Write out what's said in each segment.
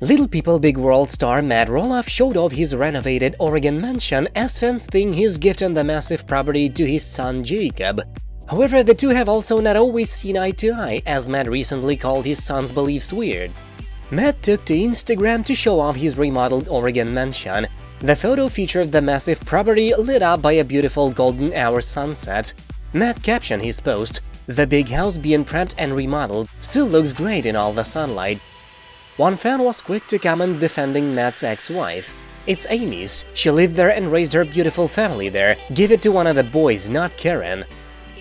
Little People Big World star Matt Roloff showed off his renovated Oregon mansion as fans think he's gifting the massive property to his son Jacob. However, the two have also not always seen eye to eye, as Matt recently called his son's beliefs weird. Matt took to Instagram to show off his remodeled Oregon mansion. The photo featured the massive property lit up by a beautiful golden hour sunset. Matt captioned his post, The big house being prepped and remodeled still looks great in all the sunlight, one fan was quick to comment defending Matt's ex-wife. It's Amy's, she lived there and raised her beautiful family there, give it to one of the boys, not Karen.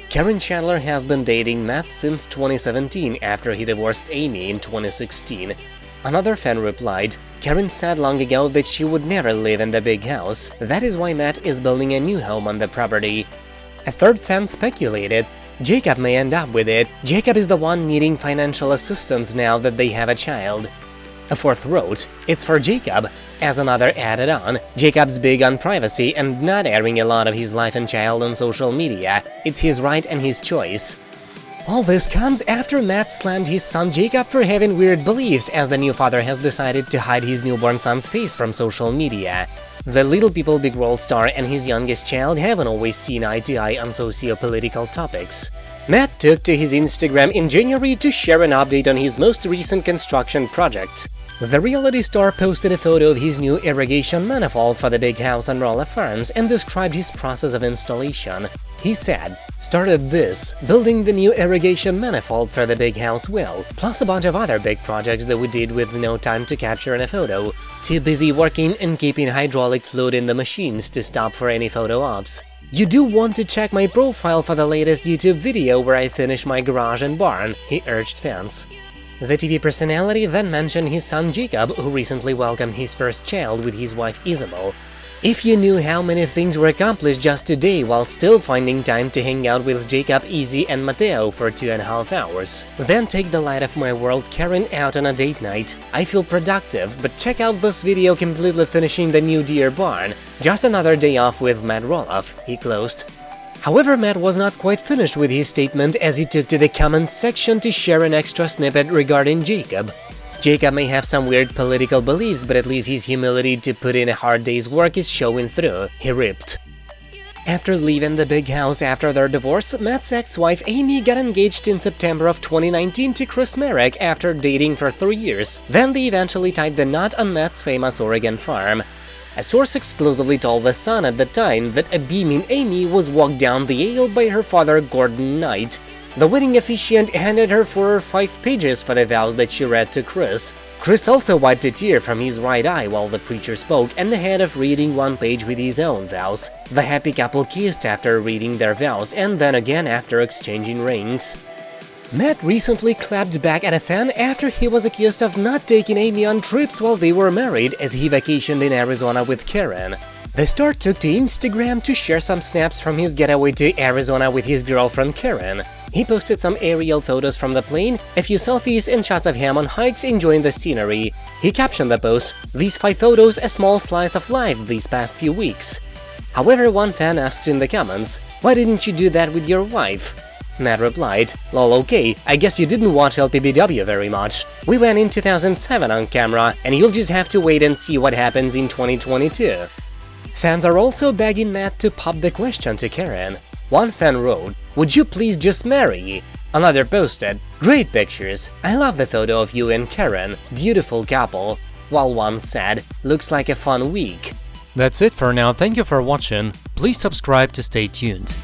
Karen Chandler has been dating Matt since 2017 after he divorced Amy in 2016. Another fan replied, Karen said long ago that she would never live in the big house, that is why Matt is building a new home on the property. A third fan speculated, Jacob may end up with it, Jacob is the one needing financial assistance now that they have a child. A fourth wrote, it's for Jacob, as another added on, Jacob's big on privacy and not airing a lot of his life and child on social media, it's his right and his choice. All this comes after Matt slammed his son Jacob for having weird beliefs, as the new father has decided to hide his newborn son's face from social media. The Little People Big World star and his youngest child haven't always seen eye to eye on socio-political topics. Matt took to his Instagram in January to share an update on his most recent construction project. The reality star posted a photo of his new irrigation manifold for the big house on Roloff Farms and described his process of installation. He said, started this, building the new irrigation manifold for the big house well, plus a bunch of other big projects that we did with no time to capture in a photo. Too busy working and keeping hydraulic fluid in the machines to stop for any photo ops. You do want to check my profile for the latest YouTube video where I finish my garage and barn, he urged fans. The TV personality then mentioned his son Jacob, who recently welcomed his first child with his wife Isabel. If you knew how many things were accomplished just today while still finding time to hang out with Jacob, Izzy and Mateo for two and a half hours, then take the light of my world Karen out on a date night. I feel productive, but check out this video completely finishing the new Deer Barn. Just another day off with Matt Roloff, he closed. However, Matt was not quite finished with his statement as he took to the comments section to share an extra snippet regarding Jacob. Jacob may have some weird political beliefs, but at least his humility to put in a hard day's work is showing through, he ripped. After leaving the big house after their divorce, Matt's ex-wife Amy got engaged in September of 2019 to Chris Marek after dating for three years. Then they eventually tied the knot on Matt's famous Oregon farm. A source exclusively told The Sun at the time that a beaming Amy was walked down the aisle by her father Gordon Knight, the wedding officiant handed her four or five pages for the vows that she read to Chris. Chris also wiped a tear from his right eye while the preacher spoke and ahead of reading one page with his own vows. The happy couple kissed after reading their vows and then again after exchanging rings. Matt recently clapped back at a fan after he was accused of not taking Amy on trips while they were married as he vacationed in Arizona with Karen. The star took to Instagram to share some snaps from his getaway to Arizona with his girlfriend Karen. He posted some aerial photos from the plane, a few selfies and shots of him on hikes enjoying the scenery. He captioned the post, these 5 photos a small slice of life these past few weeks. However, one fan asked in the comments, why didn't you do that with your wife? Matt replied, lol okay, I guess you didn't watch LPBW very much. We went in 2007 on camera, and you'll just have to wait and see what happens in 2022. Fans are also begging Matt to pop the question to Karen. One fan wrote, would you please just marry? Another posted, great pictures, I love the photo of you and Karen, beautiful couple, while one said, looks like a fun week. That's it for now, thank you for watching, please subscribe to stay tuned.